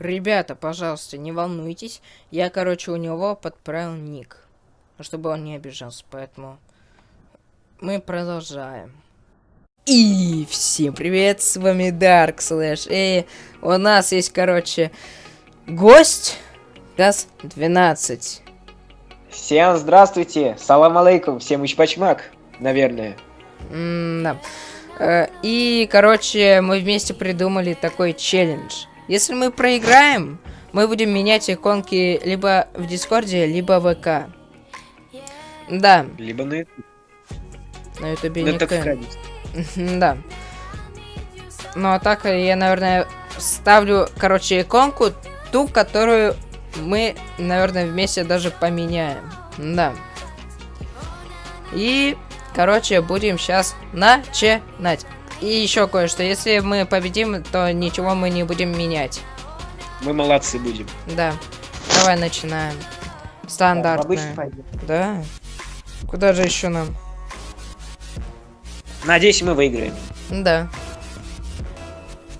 Ребята, пожалуйста, не волнуйтесь. Я, короче, у него подправил ник. Чтобы он не обижался, поэтому... Мы продолжаем. И всем привет, с вами Dark Slash. И у нас есть, короче, гость. Газ 12. Всем здравствуйте, салам алейкум, всем учпачмак, наверное. М да. Э, И, короче, мы вместе придумали такой челлендж. Если мы проиграем, мы будем менять иконки либо в Дискорде, либо в ВК. Да, Либо на YouTube. на Ютубе Ну, разница. Да. Ну, а так я, наверное, ставлю, короче, иконку, ту, которую мы, наверное, вместе даже поменяем. Да. И, короче, будем сейчас начинать. И еще кое-что. Если мы победим, то ничего мы не будем менять. Мы молодцы будем. Да. Давай начинаем. Стандартно. пойдем. Да. Куда же еще нам? Надеюсь, мы выиграем. Да.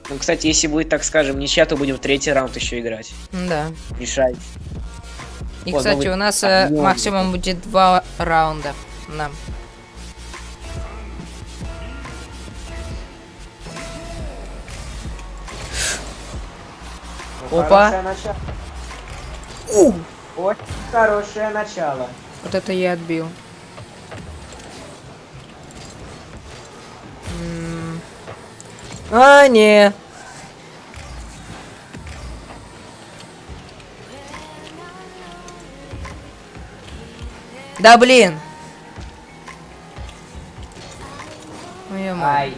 Ну, кстати, если будет, так скажем, ничья, то будем в третий раунд еще играть. Да. Решай. И, О, кстати, новый у нас огонь. максимум будет два раунда. Да. Опа. У! Очень хорошее начало. Вот это я отбил. М. А, не. Да блин. Ой, ё-моё.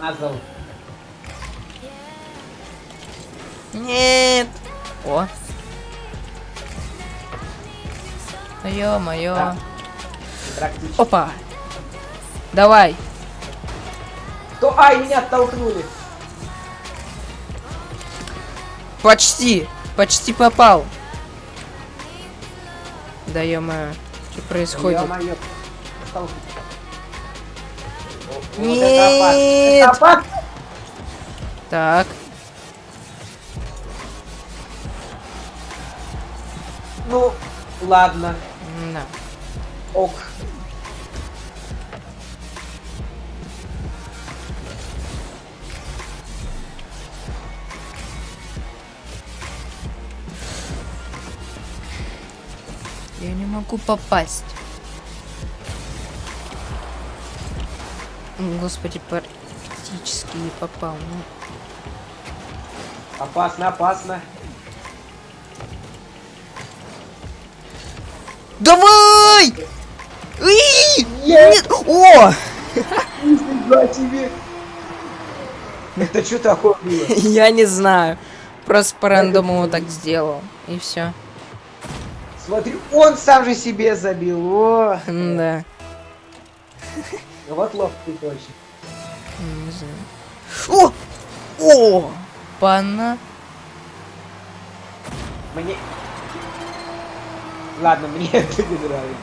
мазал. Нет. О. Ё-моё. Да. Опа. Давай. То, ай, меня оттолкнули. Почти. Почти попал. Да ё-моё. Что происходит? Ё-моё. Вот Нет. Так. Ладно. Да. Ок. Я не могу попасть. Господи, практически не попал. Ну, Опасно, опасно. Давай! Нет! О! Тебе. Это что такое было? Я не знаю. Просто по рандому так сделал. И все. Смотри, он сам же себе забил. О, Да. вот лох ты точно. Не знаю. О! О! Пана. Мне... Ладно, мне это не нравится.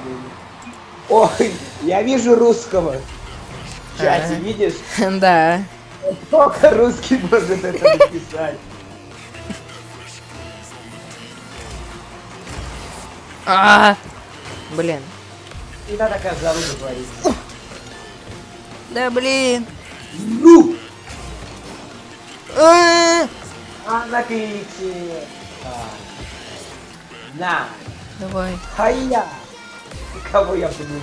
Ой, я вижу русского. В чате, Ага. видишь? Да. Только русский может это написать. А! Блин. Не надо такая заруда говорить. Да блин. Ну! А! А напейте. А. На. Давай. Хая. Кого я буду?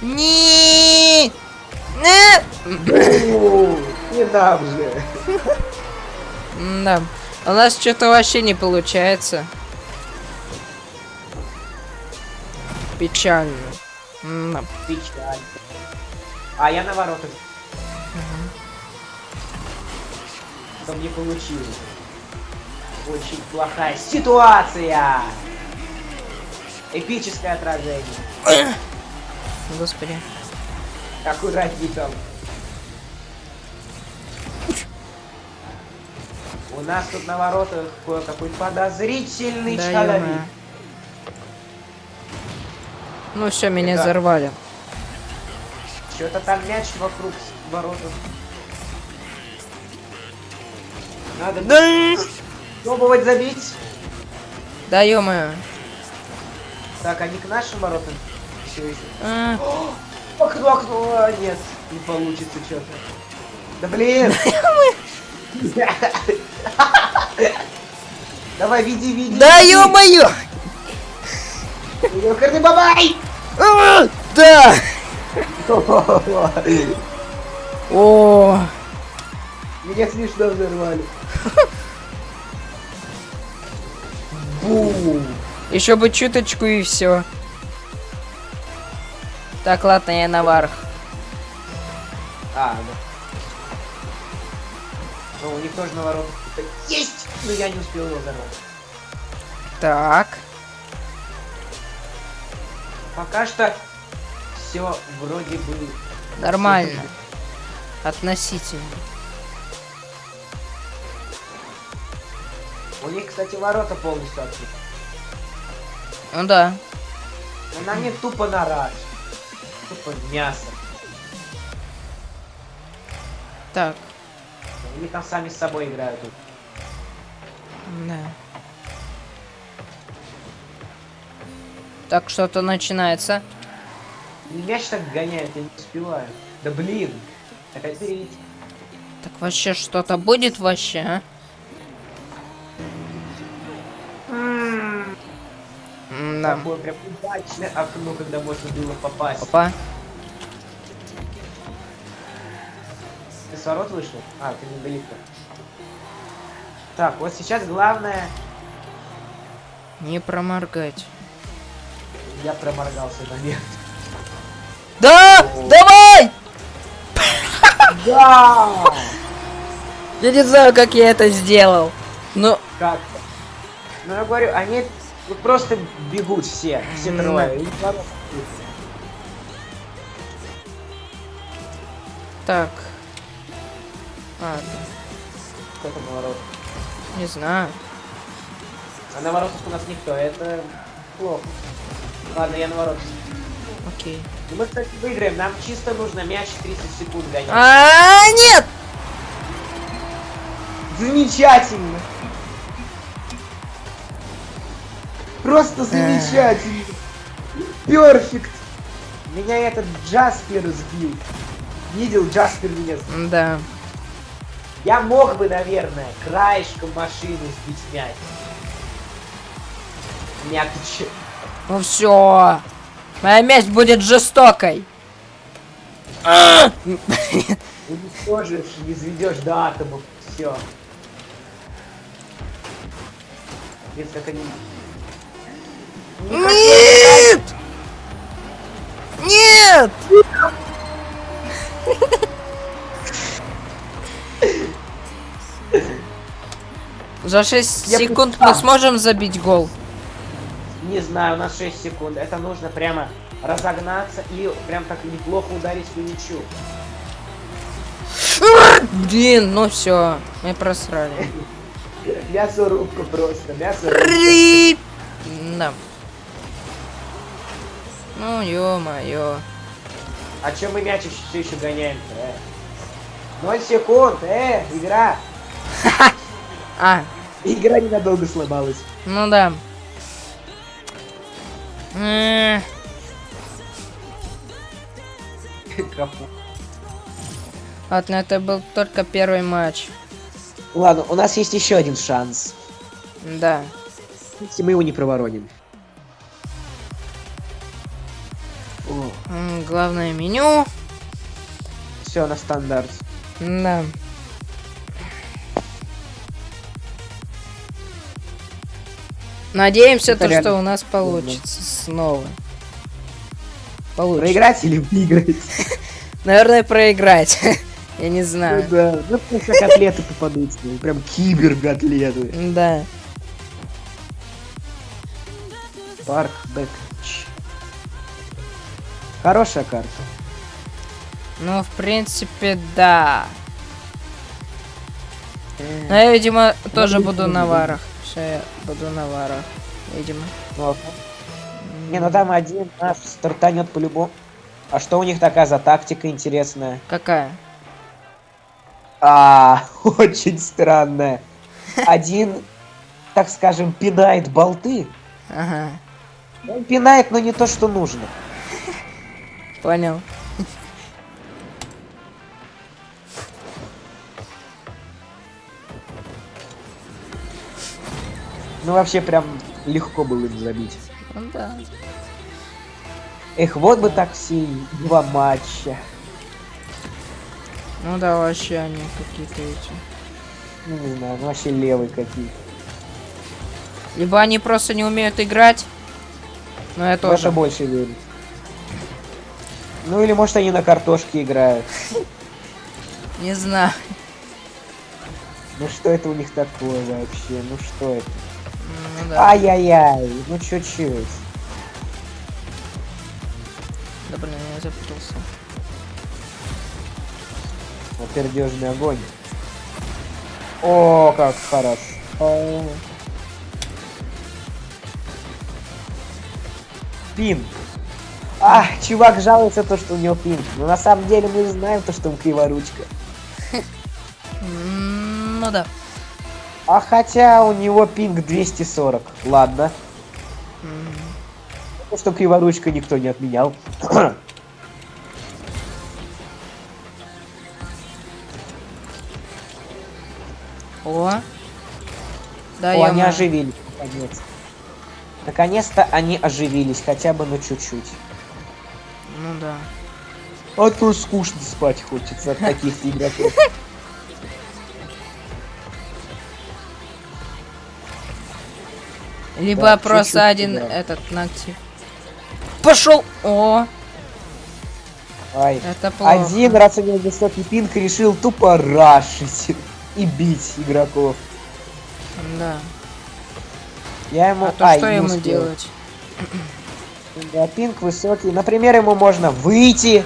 Не! Не! Не нам же. Да. У нас что-то вообще не получается. Печально. Да. Печаль. А я на воротах. Что не получилось. Очень плохая ситуация. Эпическое отражение. Господи. Аккуратней там. У нас тут на воротах кое-какой подозрительный Да, человек. Ну все, меня Это- взорвали. Что-то там мяч вокруг воротов. Надо Да, пробовать забить. да ё-моё. Так, они к нашим воротам. Всё еще. А, Окно, окно, а, нет, не получится что-то. Да блин! Давай, веди, веди. Да ё-моё! Ёкарный бабай! Да! О, Меня смешно взорвали. Бум! еще бы чуточку и все. Так, ладно, я наверх. А, да. Ну, у них тоже на что-то есть, но я не успел его взорвать. Так. Пока что все вроде бы... Нормально. Относительно. У них, кстати, ворота полностью открыты. Ну да. Но на них тупо на раз. Тупо мясо. Так. Они там сами с собой играют. тут. Да. Так, что-то начинается. И мяч так гоняет, я не успеваю. Да блин! Опять перелетел. Так вообще что-то будет вообще, а? Да. Такое прям удачное окно, когда можно было попасть. Опа. Ворот вышел? А, ты недалеко. Так, вот сейчас главное... Не проморгать. Я проморгался момент. Да! О. Давай! Да! Я не знаю, как я это сделал. Но Как? Ну я говорю, они вот просто бегут все, все трое. ворот так. Ладно, Кто там на воротах? не знаю. А на воротах у нас никто, это плохо. Ладно, я на воротах. Окей. Ну, мы, кстати, выиграем, нам чисто нужно мяч 30 секунд гонять. А, нет! Замечательно! Просто замечательно! Перфект! Меня этот Джаспер сбил. Видел, Джаспер меня сбил. Да. Я мог бы, наверное, краешком машины сбить мяч. Мякоть. Ну все. Моя месть будет жестокой. А! Уничтожишь, не изведешь до атомов. Все. Видишь, как они... Не Нет! Нет! За 6 Я секунд мы сможем забить гол. Не знаю, у нас 6 секунд. Это нужно прямо разогнаться и прям так неплохо ударить по мячу. Блин, ну все, мы просрали. Мясорубка просто, мясорубка. Рип! Да. Ну, ё-моё. А чем мы мяч все еще гоняем-то, э? 0 секунд, э, игра. А, Игра ненадолго сломалась. ну да. Ладно, это был только первый матч. Ладно, у нас есть еще один шанс. Да. Если мы его не провороним. Главное меню. Все на стандарт. Да. Надеемся, Это то, реально что у нас получится снова. Получится. Проиграть или выиграть? Наверное, проиграть. Я не Ну знаю. да, ну просто котлеты попадутся. Прям кибер-котлеты. Да. Парк Бэкч. Хорошая карта. Ну, в принципе, да. Но я, видимо, тоже буду на варах. Все, я буду на варах. Видимо. Не, ну там один наш стартанет по-любому. А что у них такая за тактика интересная? Какая? А, очень странная. один, так скажем, пинает болты. Ага, Он пинает, но не то, что нужно. Понял. Ну вообще прям легко было им забить. Ну да. Эх, вот бы так все два матча. Ну да, вообще они какие-то эти. Ну не знаю, ну вообще левые какие. Либо они просто не умеют играть. Но я В это тоже. больше верю. Ну или может они на картошке играют. Не знаю. Ну что это у них такое вообще? Ну что это? Ну да. Ай-яй-яй, ну чуть-чуть. Да блин, я запутался. Пердежный огонь. О, как хорошо. Пин. А, чувак жалуется то, что у него пин. Но на самом деле мы знаем то, что он криворучка. Ну да. А хотя у него пинг 240. Ладно. То, что криворучка никто не отменял. О. Да, О, они оживились, наконец. Наконец-то они оживились, хотя бы на чуть-чуть. Ну да. А то скучно спать хочется от таких игроков. Либо Да, просто один этот ногти. Пошел! О, Ай. это плохо. Один раз у него высокий пинг решил тупо рашить и бить игроков. Да. Я ему... А то Ай, что ему успел. делать? Да, пинг высокий. Например, ему можно выйти.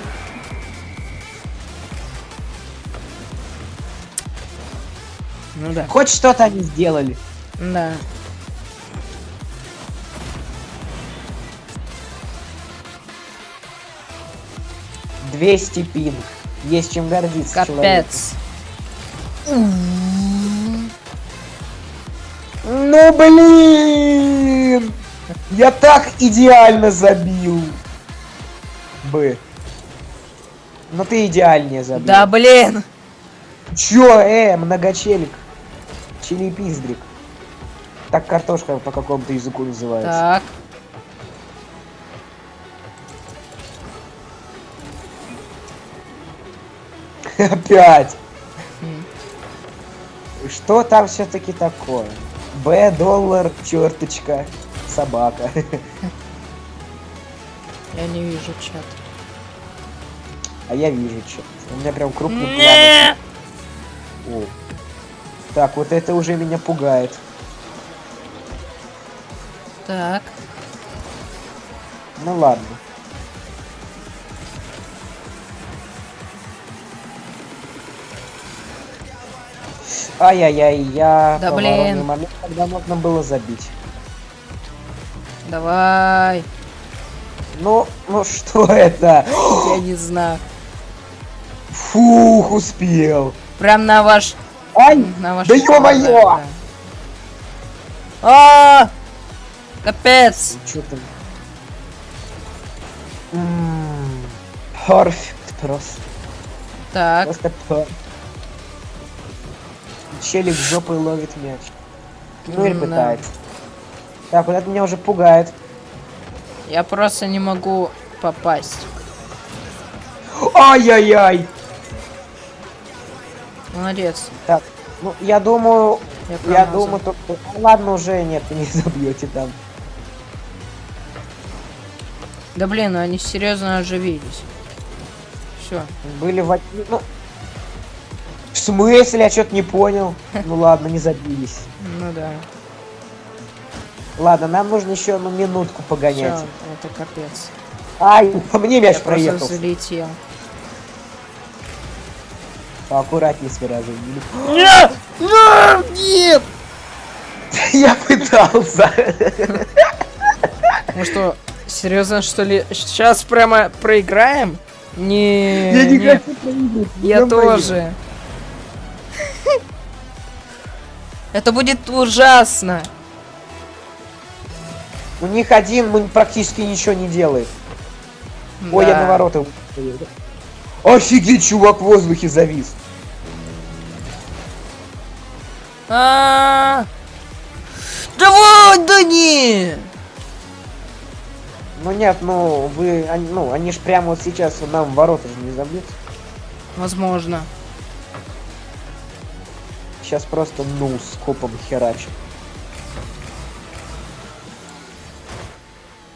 Ну да. Хоть что-то они сделали. Да. — 200 пинг. Есть чем гордиться человеку. Капец. Ну блин! Я так идеально забил. Бы. Ну ты идеальнее забил. Да блин! Чё, э, многочелик. Чили-пиздрик. Так картошка по какому-то языку называется. Так. Опять. Что там все-таки такое? Б, доллар, черточка, собака. Я не вижу чат. А я вижу что. У меня прям крупный план. О. Так, вот это уже меня пугает. Так. Ну ладно. Ай-яй-яй, я Да блин. момент, когда можно было забить. Давай. Ну, ну что это? Я не знаю. Фух, успел. Прям на ваш... Ай, На ваш... да ё-моё! да, да. А! Капец! Что там? М, Perfect просто. Так. Просто perfect. Челик жопой ловит мяч. Ну или пытается. Так, вот это меня уже пугает. Я просто не могу попасть. Ай-яй-яй! Молодец. Так, ну я думаю, Я, я думаю, то, ну, ладно уже нет, вы не забьете там. Да блин, ну они серьезно оживились. Все. Были в... Ну, в смысле? Я что-то не понял. Ну ладно, не забились. Ну да. Ладно, нам нужно еще одну минутку погонять. это капец. Ай, по мне мяч Я проехал. просто залетел. Поаккуратнее с выражением. Нет! Нет! Я пытался. Ну что, серьезно, что ли? Сейчас прямо проиграем? Не, Я не не, хочу проиграть. я тоже. Это будет ужасно. У них один практически ничего не делает. Ой, я Да. на ворота. Офигеть, чувак в воздухе завис. А, Давай, да не! Ну нет, ну вы, они, ну они ж прямо вот сейчас нам ворота же не забьют. Возможно. Сейчас просто ну с копом херачит.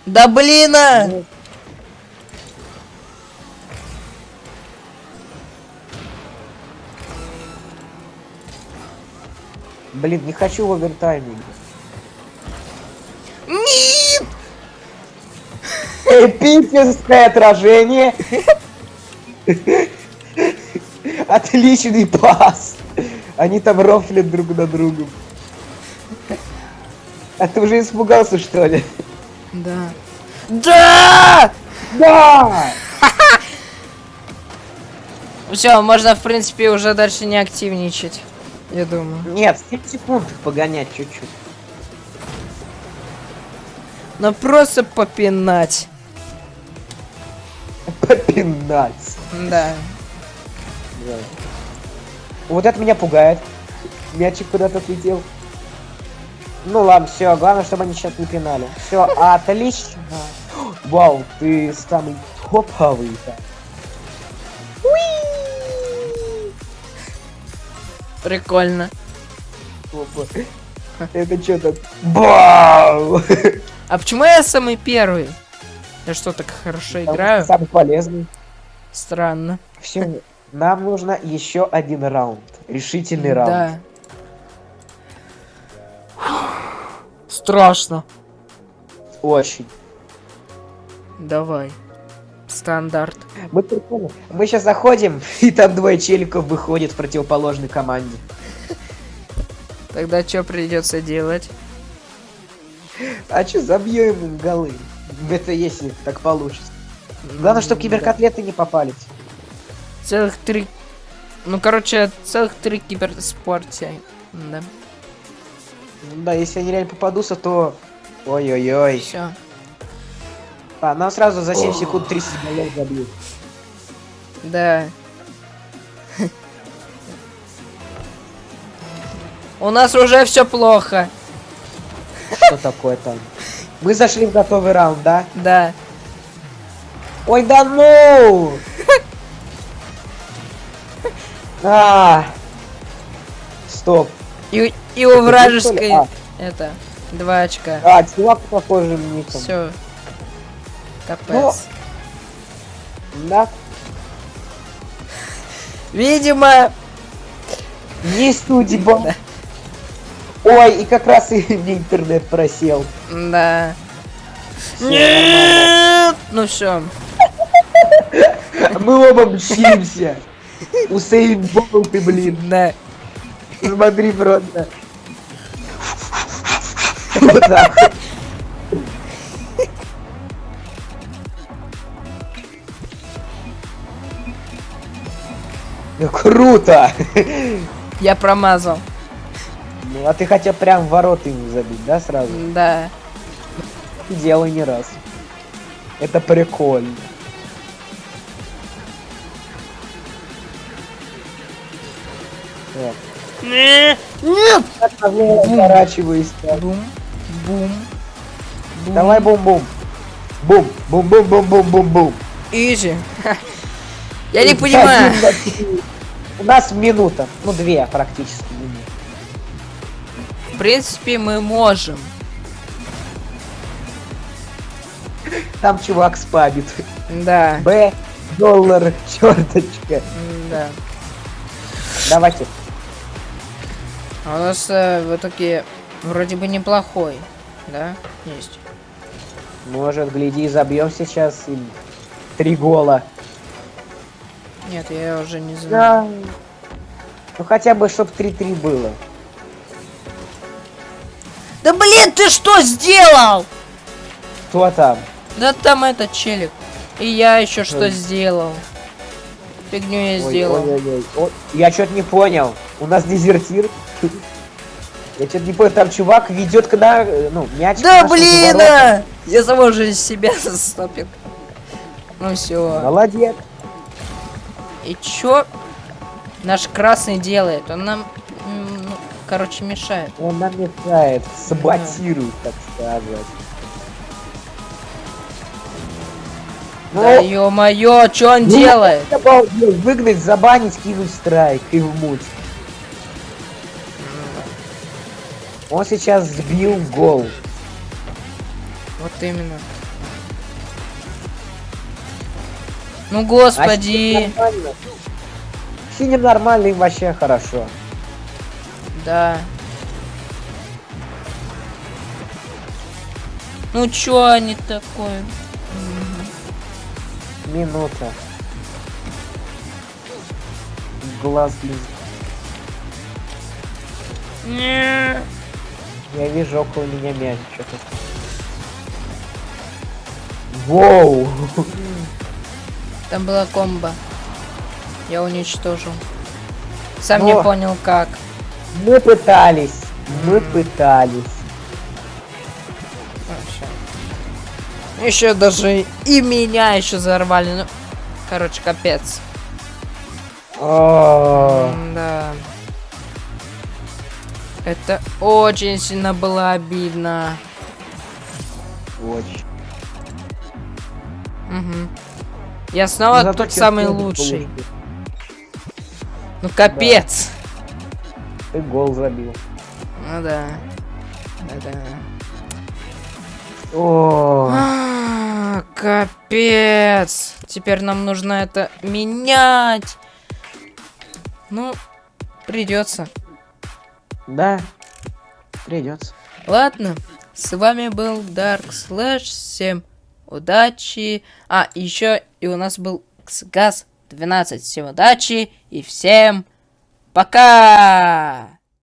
Да блин! а! Ну. Блин, не хочу в овертайме. Нет! Эпическое отражение. Отличный пас. Они там рофлят друг на другом. А ты уже испугался, что ли? Да. Да! Да! Все, можно, в принципе, уже дальше не активничать. Я думаю. Нет, 7 секунд погонять чуть-чуть. Но просто попинать. Попинать. Да. Да. Вот это меня пугает. Мячик куда-то отлетел. Ну ладно, все, главное, чтобы они сейчас не пинали. Все, отлично. Вау, ты самый топовый. Прикольно. Это что так? Вау! А почему я самый первый? Я что, так хорошо играю? Самый полезный. Странно. Все, нам нужно еще один раунд. Решительный раунд. Да. Страшно. Очень. Давай. Стандарт. Мы. Мы сейчас заходим, и там двое челиков выходят в противоположной команде. Тогда что придется делать? А что, забьем им голы? Это если так получится. Главное, чтобы киберкотлеты не попались. Целых три... Ну, короче, целых три киберспорте. Да. Да, если они реально попадутся, то... Ой-ой-ой. Все. А, нам сразу за 7 секунд 30 голов забьют. Да. У нас уже все плохо. Что такое там? Мы зашли в готовый раунд, да? Да. Ой, да ну! А. Стоп. И, и у вражеской... А, Это... Два очка. а, чувак похожим ником. Все. Капец. Ну. Да. Видимо... Не судьба. Ой, и как раз и интернет просел. Да. Всё, Нет! Ну все. Мы оба мчимся. Усейн Болт ты, блин. Да. Смотри просто. Вот так. Ну, Круто! Я промазал. Ну, а ты хотел прям ворота ему забить, да, сразу? Да. Делай не раз. Это прикольно. Нет! Поворачивайся. Бум. Бум. Бум. Давай бум-бум. Бум. Бум-бум-бум-бум-бум-бум. Изи. Я не понимаю. У нас минута. Ну, две практически. В принципе, мы можем. Там чувак спамит. Да. Б, доллар, черточка. Да. Давайте. А у нас э, в итоге вроде бы неплохой. Да? Есть. Может, гляди, забьем сейчас им три гола. Нет, я уже не знаю. Да. Ну хотя бы, чтоб 3-3 было. Да блин, ты что сделал? Кто там? Да там этот челик. И я еще что Ой. сделал. Фигню я Ой, сделал. ой, ой, ой. О, Я что-то не понял. У нас дезертир. Я что-то не понял, там чувак ведет когда, э, ну, мяч. Да блин! а! Я самого же из себя застопил. Ну все. Молодец. И чё наш красный делает? Он нам, ну, короче, мешает. Он нам мешает, саботирует, так сказать. Ну, Да ё-моё, чё он ну, делает? Выгнать, забанить, кинуть страйк и в муть. Он сейчас сбил гол. Вот именно. Ну А господи. синим нормально. Синим нормально, им вообще хорошо. Да. Ну чё они такое? Минута. Глаз блин. Не. Я вижу около меня мяч. Что-то. Воу! Там была комба. Я уничтожил. Сам не Но- понял как. Мы пытались. Мы пытались. Еще даже и меня еще взорвали. Ну, короче, капец. О, Да. Это очень сильно было обидно. Очень. Мгм. Я снова Зато тут самый лучший. получил. Ну капец. Ты гол забил. Ну да. Да. О, А, Капец. Теперь нам нужно это менять. Ну, придется. Да. Придется. Ладно, с вами был Dark Slash. Всем удачи. А, еще и у нас был Газ 12. Всем удачи и всем пока!